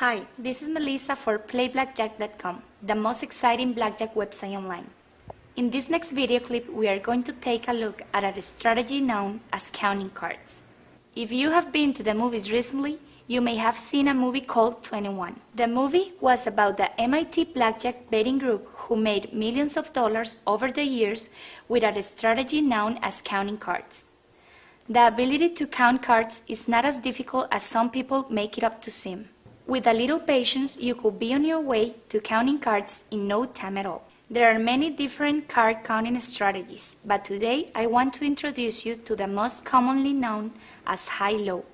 Hi, this is Melissa for PlayBlackjack.com, the most exciting blackjack website online. In this next video clip, we are going to take a look at a strategy known as counting cards. If you have been to the movies recently, you may have seen a movie called 21. The movie was about the MIT blackjack betting group who made millions of dollars over the years with a strategy known as counting cards. The ability to count cards is not as difficult as some people make it up to seem. With a little patience, you could be on your way to counting cards in no time at all. There are many different card counting strategies, but today I want to introduce you to the most commonly known as high-low.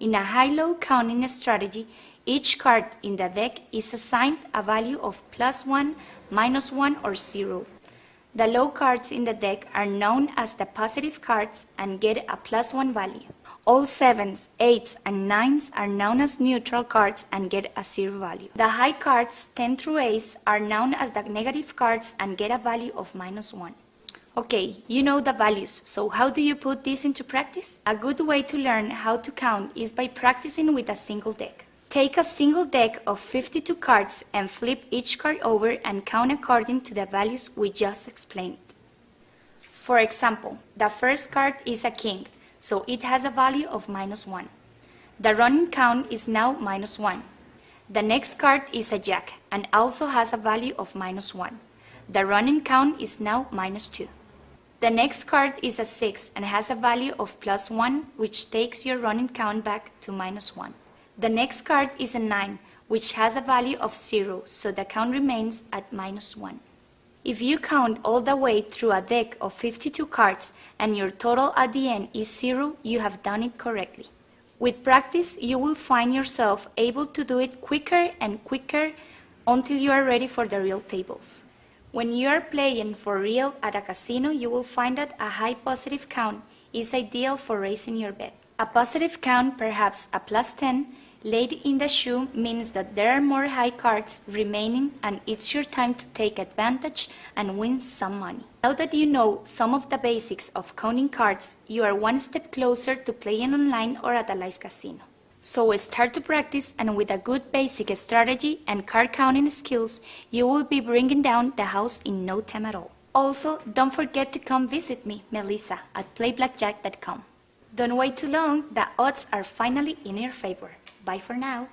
In a high-low counting strategy, each card in the deck is assigned a value of plus 1, minus 1 or 0. The low cards in the deck are known as the positive cards and get a plus 1 value. All sevens, eights, and nines are known as neutral cards and get a zero value. The high cards, 10 through ace, are known as the negative cards and get a value of minus 1. Okay, you know the values, so how do you put this into practice? A good way to learn how to count is by practicing with a single deck. Take a single deck of 52 cards and flip each card over and count according to the values we just explained. For example, the first card is a king, so it has a value of minus 1. The running count is now minus 1. The next card is a jack and also has a value of minus 1. The running count is now minus 2. The next card is a 6 and has a value of plus 1 which takes your running count back to minus 1. The next card is a 9 which has a value of 0 so the count remains at minus 1. If you count all the way through a deck of 52 cards and your total at the end is zero, you have done it correctly. With practice, you will find yourself able to do it quicker and quicker until you are ready for the real tables. When you are playing for real at a casino, you will find that a high positive count is ideal for raising your bet. A positive count, perhaps a plus 10, Late in the shoe means that there are more high cards remaining and it's your time to take advantage and win some money. Now that you know some of the basics of counting cards, you are one step closer to playing online or at a live casino. So start to practice and with a good basic strategy and card counting skills, you will be bringing down the house in no time at all. Also, don't forget to come visit me, Melissa, at playblackjack.com. Don't wait too long, the odds are finally in your favor. Bye for now.